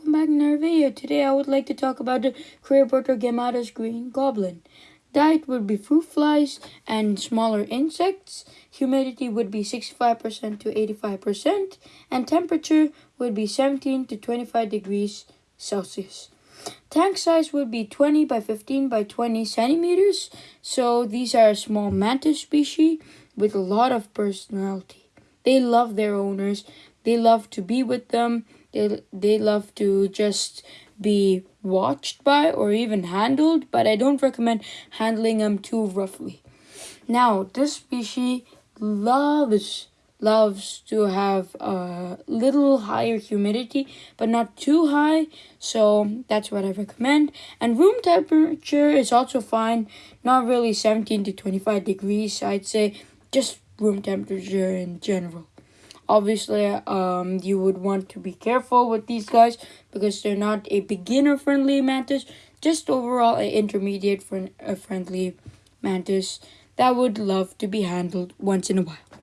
welcome back to our video. Today I would like to talk about the Clearwater Gammatus green goblin. Diet would be fruit flies and smaller insects. Humidity would be 65% to 85%. And temperature would be 17 to 25 degrees Celsius. Tank size would be 20 by 15 by 20 centimeters. So these are a small mantis species with a lot of personality. They love their owners. They love to be with them they they love to just be watched by or even handled, but I don't recommend handling them too roughly. Now, this species loves loves to have a little higher humidity, but not too high, so that's what I recommend. And room temperature is also fine, not really 17 to 25 degrees, I'd say, just room temperature in general obviously um, you would want to be careful with these guys because they're not a beginner friendly mantis just overall an intermediate friend, a friendly mantis that would love to be handled once in a while